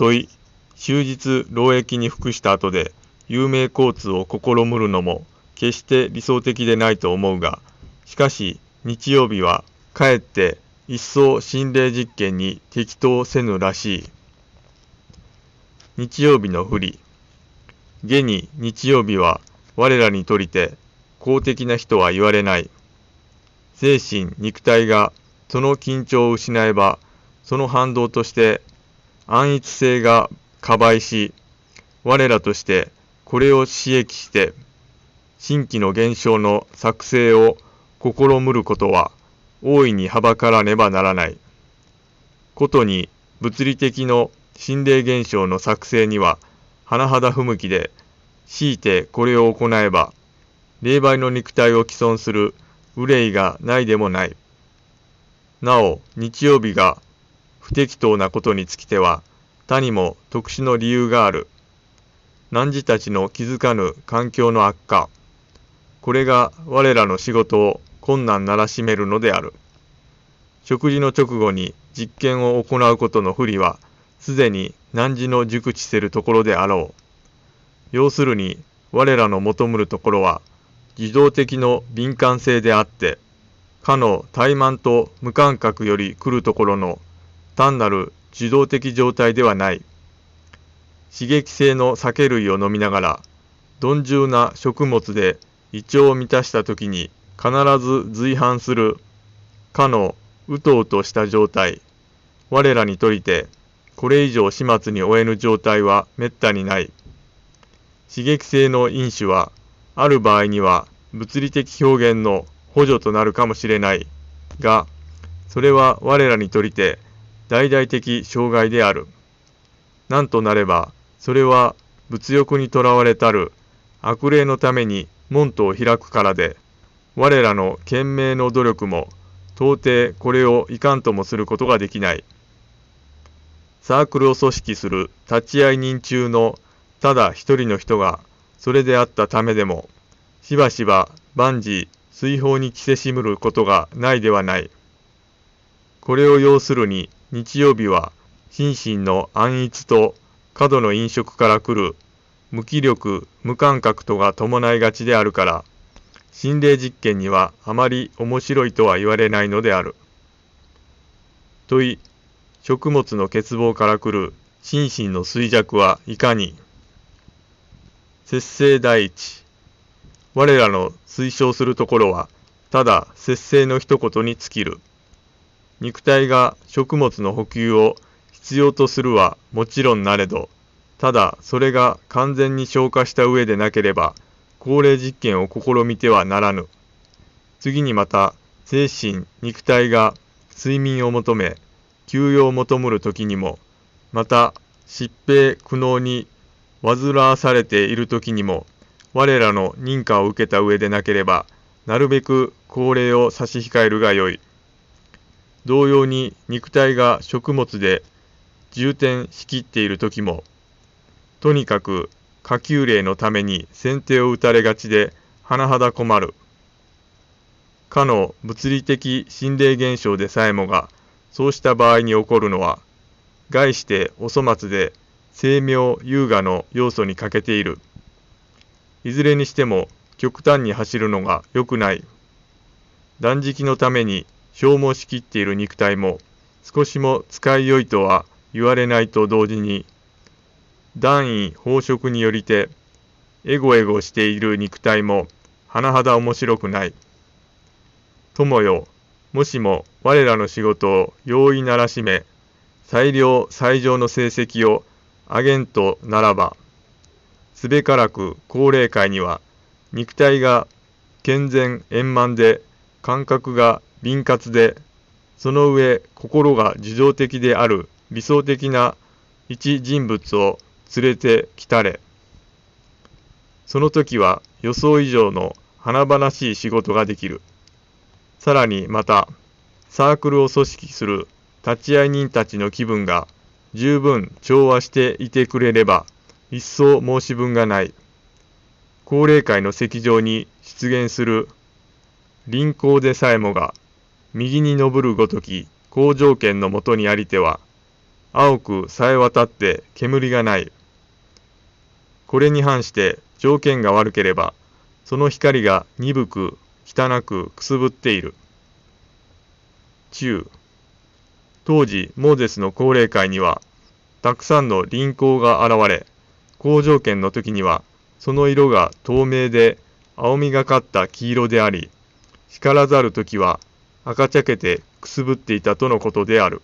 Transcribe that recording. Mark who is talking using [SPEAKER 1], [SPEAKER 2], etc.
[SPEAKER 1] 問い、終日労役に服した後で有名交通を試むるのも決して理想的でないと思うが、しかし日曜日はかえって一層心霊実験に適当せぬらしい。日曜日の不利。現に日曜日は我らにとりて公的な人は言われない。精神、肉体がその緊張を失えば、その反動として安逸性が加倍し、我らとしてこれを刺激して、新規の現象の作成を試むることは、大いにはばからねばならない。ことに物理的の心霊現象の作成には甚だ不向きで、強いてこれを行えば、霊媒の肉体を既存する憂いがないでもない。なお、日曜日が不適当なことにつきては、他にも特殊の理由がある。汝たちの気づかぬ環境の悪化。これが我らの仕事を困難ならしめるのである。食事の直後に実験を行うことの不利は、すでに汝の熟知せるところであろう。要するに、我らの求むるところは、自動的の敏感性であって、かの怠慢と無感覚より来るところの単なる受動的状態ではない。刺激性の酒類を飲みながら、鈍重な食物で胃腸を満たした時に必ず随伴するかのうとうとした状態、我らにとりて、これ以上始末に終えぬ状態はめったにない。刺激性の飲酒は、ある場合には物理的表現の補助となるかもしれないが、それは我らにとりて大々的障害である。なんとなれば、それは物欲にとらわれたる悪霊のために門戸を開くからで、我らの懸命の努力も到底これをいかんともすることができない。サークルを組織する立会人中のただ一人の人がそれであったためでも、しばしば万事水泡に着せしむることがないではない。これを要するに日曜日は心身の安逸と過度の飲食から来る無気力、無感覚とが伴いがちであるから、心霊実験にはあまり面白いとは言われないのである。問い、食物の欠乏から来る心身の衰弱はいかに節制第一。我らの推奨するところは、ただ節制の一言に尽きる。肉体が食物の補給を必要とするはもちろんなれど、ただそれが完全に消化した上でなければ、高齢実験を試みてはならぬ。次にまた、精神、肉体が睡眠を求め、休養を求むる時にも、また、疾病苦悩に煩わされている時にも、我らの認可を受けた上でなければ、なるべく高齢を差し控えるがよい。同様に肉体が食物で充填しきっている時も、とにかく下級霊のために先手を打たれがちで甚だ困る。かの物理的心霊現象でさえもが、そうした場合に起こるのは、概してお粗末で精妙優雅の要素に欠けている。いずれにしても極端に走るのが良くない。断食のために消耗しきっている肉体も少しも使いよいとは言われないと同時に断位飽食によりて、エゴエゴしている肉体も、甚だ面白くない。友よ、もしも我らの仕事を容易ならしめ、最良最上の成績を上げんとならば、すべからく高齢会には、肉体が健全円満で、感覚が敏滑で、その上心が受情的である理想的な一人物を連れてきたれ。その時は予想以上の華々しい仕事ができる。さらにまた、サークルを組織する立会人たちの気分が十分調和していてくれれば、一層申し分がない。高齢会の席上に出現する臨行でさえもが、右に昇るごとき好条件のもとにありては、青く冴え渡って煙がない。これに反して条件が悪ければ、その光が鈍く、汚く、くすぶっている。中。当時、モーゼスの高齢会には、たくさんの輪光が現れ、好条件の時には、その色が透明で青みがかった黄色であり、叱らざる時は赤茶けてくすぶっていたとのことである。